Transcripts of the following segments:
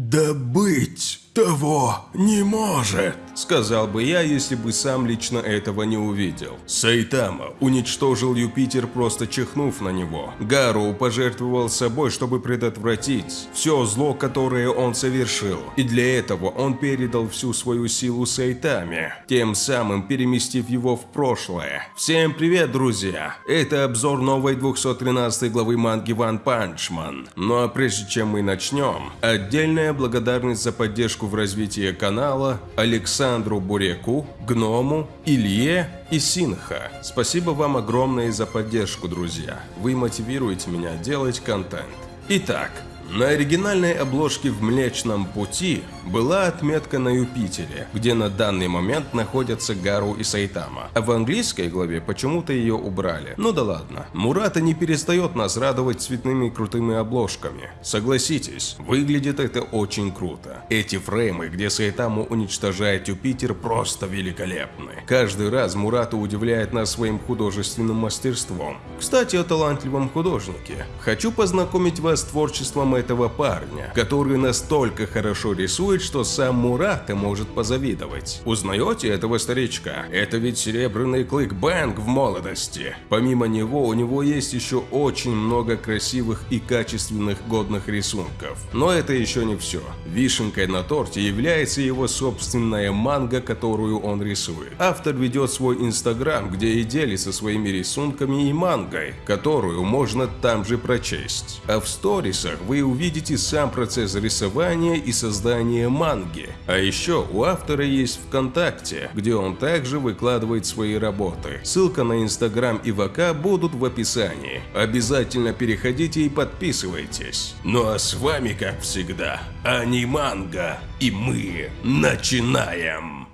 Да быть того не может, сказал бы я, если бы сам лично этого не увидел. Сайтама уничтожил Юпитер, просто чихнув на него. Гару пожертвовал собой, чтобы предотвратить все зло, которое он совершил. И для этого он передал всю свою силу Сайтаме, тем самым переместив его в прошлое. Всем привет, друзья! Это обзор новой 213 главы манги Punch Man. Ну а прежде чем мы начнем, отдельная благодарность за поддержку в развитии канала Александру Буреку, Гному, Илье и Синха. Спасибо вам огромное за поддержку, друзья. Вы мотивируете меня делать контент. Итак, на оригинальной обложке в Млечном Пути была отметка на Юпитере, где на данный момент находятся Гару и Сайтама. А в английской главе почему-то ее убрали. Ну да ладно. Мурата не перестает нас радовать цветными крутыми обложками. Согласитесь, выглядит это очень круто. Эти фреймы, где Сайтаму уничтожает Юпитер, просто великолепны. Каждый раз Мурата удивляет нас своим художественным мастерством. Кстати, о талантливом художнике. Хочу познакомить вас с творчеством этого парня, который настолько хорошо рисует, что сам Мурата может позавидовать. Узнаете этого старичка? Это ведь серебряный клык Бэнг в молодости. Помимо него, у него есть еще очень много красивых и качественных годных рисунков. Но это еще не все. Вишенкой на торте является его собственная манга, которую он рисует. Автор ведет свой инстаграм, где и делится своими рисунками и мангой, которую можно там же прочесть. А в сторисах вы увидите сам процесс рисования и создания манги. А еще у автора есть ВКонтакте, где он также выкладывает свои работы. Ссылка на Инстаграм и ВК будут в описании. Обязательно переходите и подписывайтесь. Ну а с вами, как всегда, Аниманга, и мы начинаем!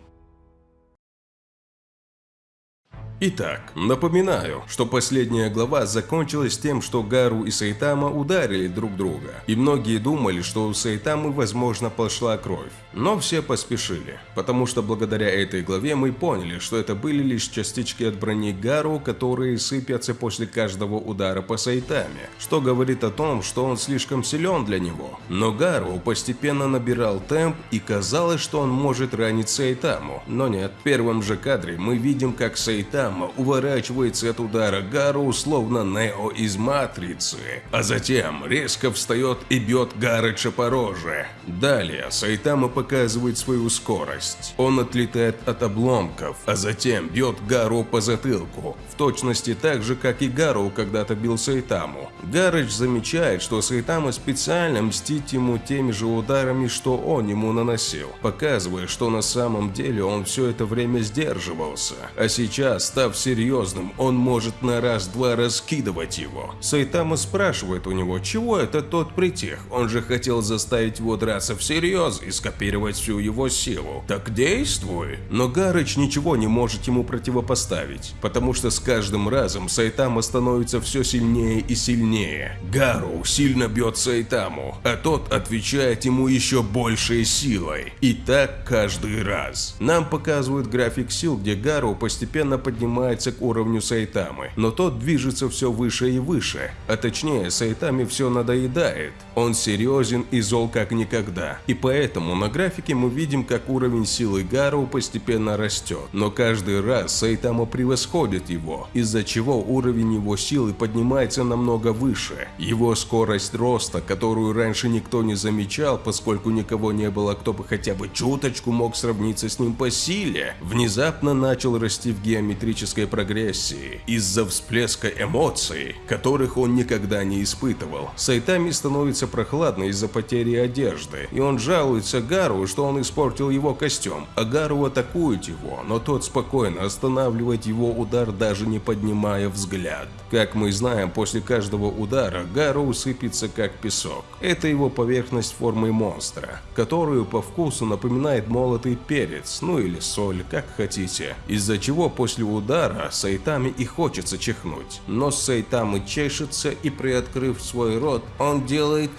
Итак, напоминаю, что последняя глава закончилась тем, что Гару и Сайтама ударили друг друга, и многие думали, что у Сайтамы возможно пошла кровь. Но все поспешили, потому что благодаря этой главе мы поняли, что это были лишь частички от брони Гару, которые сыпятся после каждого удара по Сайтаме, что говорит о том, что он слишком силен для него. Но Гару постепенно набирал темп и казалось, что он может ранить Сайтаму, но нет. В первом же кадре мы видим, как Сайтама Сайтама уворачивается от удара Гару словно Нео из Матрицы, а затем резко встает и бьет Гарыча по роже. Далее Сайтама показывает свою скорость. Он отлетает от обломков, а затем бьет Гару по затылку, в точности так же, как и Гару когда-то бил Сайтаму. Гарыч замечает, что Сайтама специально мстит ему теми же ударами, что он ему наносил, показывая, что на самом деле он все это время сдерживался, а сейчас Став серьезным, он может на раз-два раскидывать его. Сайтама спрашивает у него, чего это тот притих, он же хотел заставить его драться всерьез и скопировать всю его силу. Так действуй. Но Гарыч ничего не может ему противопоставить, потому что с каждым разом Сайтама становится все сильнее и сильнее. Гару сильно бьет Сайтаму, а тот отвечает ему еще большей силой. И так каждый раз. Нам показывают график сил, где Гару постепенно поднимается поднимается к уровню Сайтамы, но тот движется все выше и выше, а точнее Сайтаме все надоедает. Он серьезен и зол как никогда, и поэтому на графике мы видим, как уровень силы Гару постепенно растет, но каждый раз Сайтама превосходит его, из-за чего уровень его силы поднимается намного выше. Его скорость роста, которую раньше никто не замечал, поскольку никого не было, кто бы хотя бы чуточку мог сравниться с ним по силе, внезапно начал расти в геометрии геометрической прогрессии из-за всплеска эмоций, которых он никогда не испытывал. Сайтами становится прохладно из-за потери одежды, и он жалуется Гару, что он испортил его костюм, а Гару атакует его, но тот спокойно останавливает его удар, даже не поднимая взгляд. Как мы знаем, после каждого удара Гару усыпется как песок. Это его поверхность формы монстра, которую по вкусу напоминает молотый перец, ну или соль, как хотите, из-за чего после удара Сайтами и хочется чихнуть. Но Сайтамы чешется и приоткрыв свой рот, он делает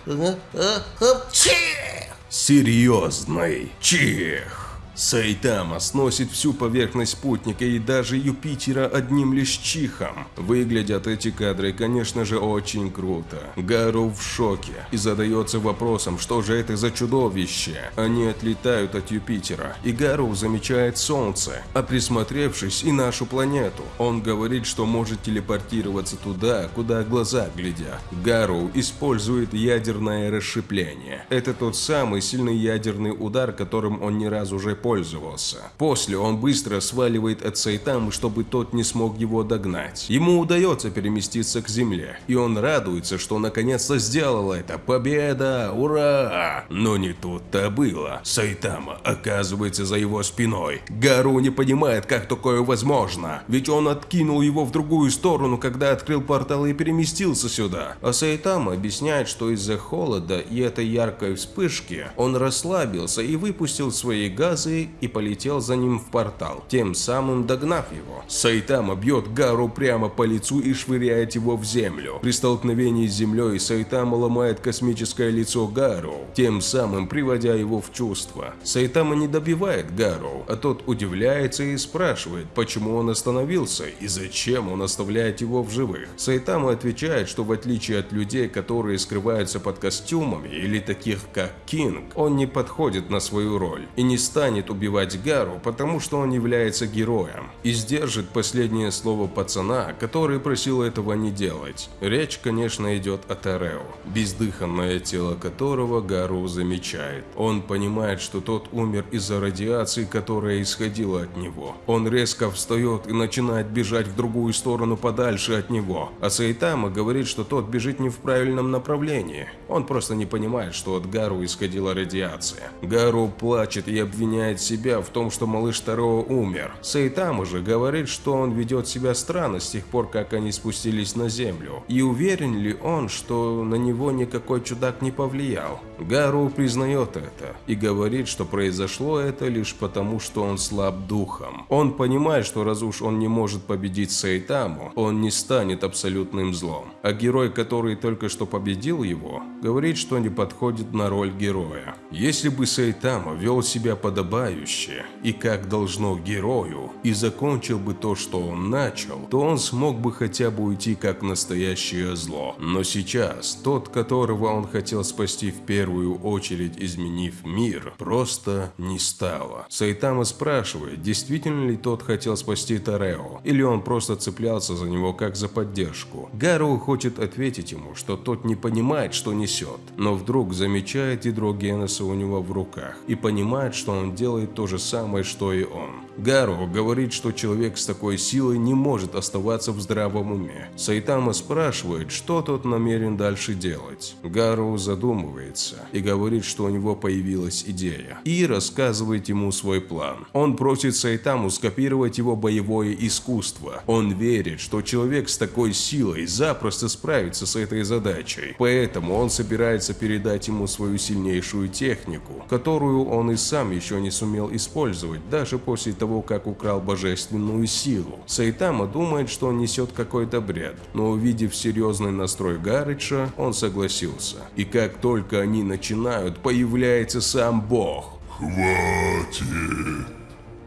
серьезный чих. Сайтама сносит всю поверхность спутника и даже Юпитера одним лишь чихом. Выглядят эти кадры, конечно же, очень круто. Гару в шоке и задается вопросом, что же это за чудовище. Они отлетают от Юпитера, и Гару замечает Солнце, а присмотревшись и нашу планету, он говорит, что может телепортироваться туда, куда глаза глядят. Гару использует ядерное расщепление. Это тот самый сильный ядерный удар, которым он не раз уже пользовался. После он быстро сваливает от Сайтамы, чтобы тот не смог его догнать. Ему удается переместиться к земле, и он радуется, что наконец-то сделал это. Победа! Ура! Но не тут-то было. Сайтама оказывается за его спиной. Гару не понимает, как такое возможно, ведь он откинул его в другую сторону, когда открыл портал и переместился сюда. А Сайтама объясняет, что из-за холода и этой яркой вспышки он расслабился и выпустил свои газы и полетел за ним в портал, тем самым догнав его. Сайтама бьет Гару прямо по лицу и швыряет его в землю. При столкновении с землей Сайтама ломает космическое лицо Гару, тем самым приводя его в чувство. Сайтама не добивает Гару, а тот удивляется и спрашивает, почему он остановился и зачем он оставляет его в живых. Сайтама отвечает, что в отличие от людей, которые скрываются под костюмами или таких как Кинг, он не подходит на свою роль и не станет станет убивать Гару, потому что он является героем, и сдержит последнее слово пацана, который просил этого не делать. Речь, конечно, идет о Тарео, бездыханное тело которого Гару замечает. Он понимает, что тот умер из-за радиации, которая исходила от него. Он резко встает и начинает бежать в другую сторону подальше от него, а Сайтама говорит, что тот бежит не в правильном направлении. Он просто не понимает, что от Гару исходила радиация. Гару плачет и обвиняет обвиняет себя в том, что малыш Таро умер. Сайтама же говорит, что он ведет себя странно с тех пор, как они спустились на землю. И уверен ли он, что на него никакой чудак не повлиял? Гару признает это и говорит, что произошло это лишь потому, что он слаб духом. Он понимает, что раз уж он не может победить Сайтаму, он не станет абсолютным злом. А герой, который только что победил его, говорит, что не подходит на роль героя. Если бы Сайтама вел себя подобающе, подобающе и как должно герою, и закончил бы то, что он начал, то он смог бы хотя бы уйти как настоящее зло. Но сейчас тот, которого он хотел спасти в первую очередь, изменив мир, просто не стало. Сайтама спрашивает, действительно ли тот хотел спасти Тарео, или он просто цеплялся за него как за поддержку. Гару хочет ответить ему, что тот не понимает, что несет, но вдруг замечает ядро Генеса у него в руках и понимает, что он делает делает то же самое, что и он. Гару говорит, что человек с такой силой не может оставаться в здравом уме. Сайтама спрашивает, что тот намерен дальше делать. Гару задумывается и говорит, что у него появилась идея. И рассказывает ему свой план. Он просит Сайтаму скопировать его боевое искусство. Он верит, что человек с такой силой запросто справится с этой задачей. Поэтому он собирается передать ему свою сильнейшую технику, которую он и сам еще не сумел использовать, даже после того, как украл божественную силу. Сайтама думает, что он несет какой-то бред, но увидев серьезный настрой Гарыча, он согласился. И как только они начинают, появляется сам бог. «Хватит!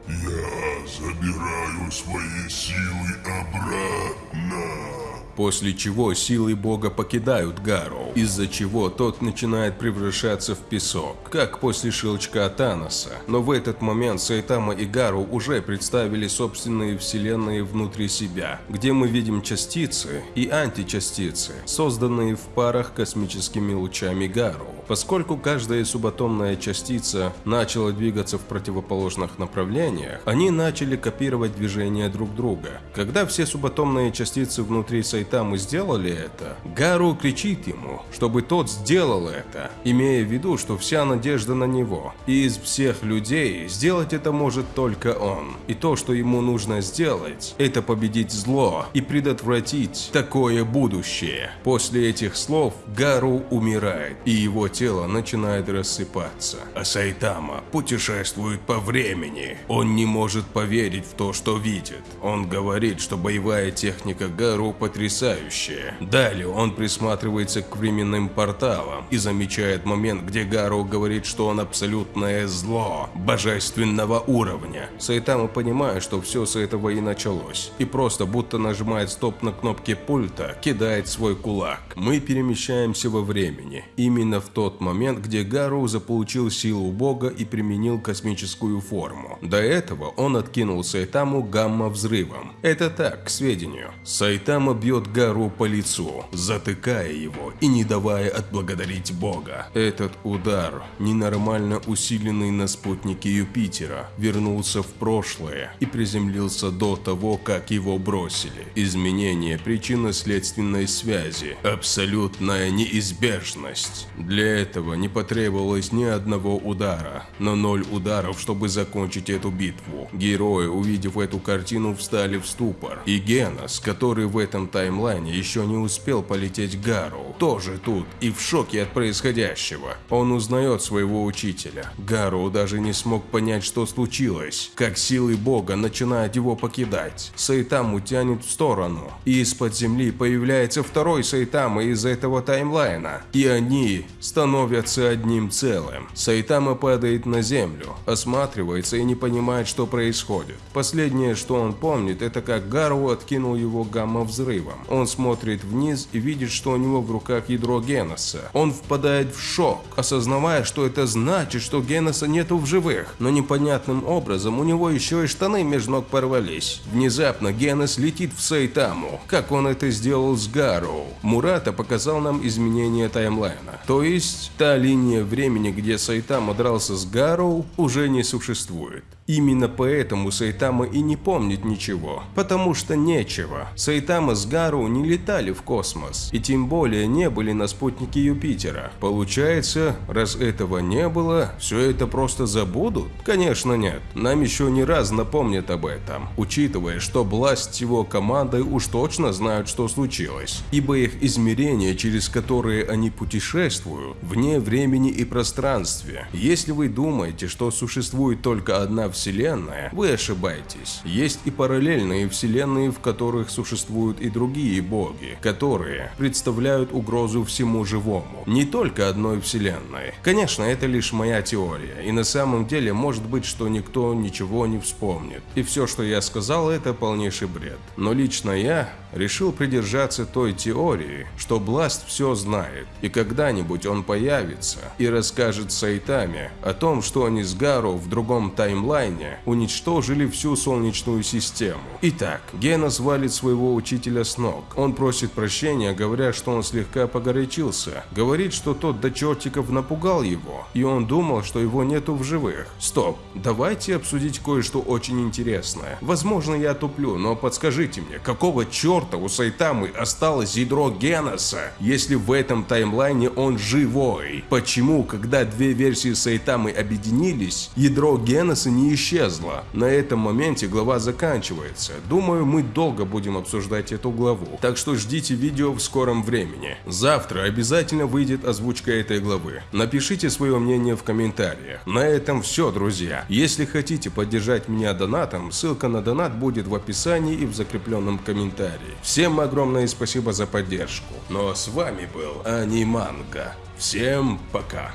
Я забираю свои силы обратно!» После чего силы бога покидают Гару, из-за чего тот начинает превращаться в песок, как после щелчка Таноса. Но в этот момент Сайтама и Гару уже представили собственные вселенные внутри себя, где мы видим частицы и античастицы, созданные в парах космическими лучами Гару. Поскольку каждая субатомная частица начала двигаться в противоположных направлениях, они начали копировать движения друг друга. Когда все субатомные частицы внутри Сайтамы сделали это, Гару кричит ему, чтобы тот сделал это, имея в виду, что вся надежда на него. И из всех людей сделать это может только он. И то, что ему нужно сделать, это победить зло и предотвратить такое будущее. После этих слов Гару умирает, и его тело начинает рассыпаться. А Сайтама путешествует по времени. Он не может поверить в то, что видит. Он говорит, что боевая техника Гару потрясающая. Далее он присматривается к временным порталам и замечает момент, где Гару говорит, что он абсолютное зло, божественного уровня. Сайтама понимает, что все с этого и началось, и просто будто нажимает стоп на кнопке пульта, кидает свой кулак. Мы перемещаемся во времени, именно в тот момент, где Гару заполучил силу бога и применил космическую форму. До этого он откинул Сайтаму гамма-взрывом. Это так, к сведению. Сайтама бьет Гару по лицу, затыкая его и не давая отблагодарить бога. Этот удар, ненормально усиленный на спутнике Юпитера, вернулся в прошлое и приземлился до того, как его бросили. Изменение причинно-следственной связи, абсолютная неизбежность. Для этого не потребовалось ни одного удара, но ноль ударов, чтобы закончить эту битву. Герои, увидев эту картину, встали в ступор. И Генос, который в этом таймлайне еще не успел полететь Гару, тоже тут и в шоке от происходящего. Он узнает своего учителя. Гару даже не смог понять, что случилось, как силы бога начинают его покидать. Сайтаму тянет в сторону, и из-под земли появляется второй Сайтама из этого таймлайна, и они одним целым. Сайтама падает на землю, осматривается и не понимает, что происходит. Последнее, что он помнит, это как Гару откинул его гамма-взрывом. Он смотрит вниз и видит, что у него в руках ядро Геноса. Он впадает в шок, осознавая, что это значит, что Геноса нету в живых. Но непонятным образом у него еще и штаны между ног порвались. Внезапно Генос летит в Сайтаму, как он это сделал с Гару. Мурата показал нам изменение таймлайна. То есть, та линия времени, где Сайтама дрался с Гару, уже не существует. Именно поэтому Сайтама и не помнит ничего, потому что нечего. Сайтама с Гару не летали в космос, и тем более не были на спутнике Юпитера. Получается, раз этого не было, все это просто забудут? Конечно нет, нам еще не раз напомнят об этом, учитывая, что Бласт с его командой уж точно знают, что случилось, ибо их измерения, через которые они путешествуют, вне времени и пространстве. Если вы думаете, что существует только одна вселенная, вы ошибаетесь. Есть и параллельные вселенные, в которых существуют и другие боги, которые представляют угрозу всему живому, не только одной вселенной. Конечно, это лишь моя теория, и на самом деле может быть, что никто ничего не вспомнит. И все, что я сказал, это полнейший бред. Но лично я решил придержаться той теории, что Бласт все знает, и когда-нибудь он появится и расскажет Сайтаме о том, что они с Гару в другом таймлайне уничтожили всю Солнечную систему. Итак, Гена валит своего учителя с ног. Он просит прощения, говоря, что он слегка погорячился. Говорит, что тот до чертиков напугал его, и он думал, что его нету в живых. Стоп, давайте обсудить кое-что очень интересное. Возможно, я туплю, но подскажите мне, какого черта у Сайтамы осталось ядро Геноса, если в этом таймлайне он живой? Почему, когда две версии Сайтамы объединились, ядро Геноса не исчезло? На этом моменте глава заканчивается. Думаю, мы долго будем обсуждать эту главу, так что ждите видео в скором времени. Завтра обязательно выйдет озвучка этой главы. Напишите свое мнение в комментариях. На этом все, друзья. Если хотите поддержать меня донатом, ссылка на донат будет в описании и в закрепленном комментарии. Всем огромное спасибо за поддержку. А с вами был Аниманга. Всем пока.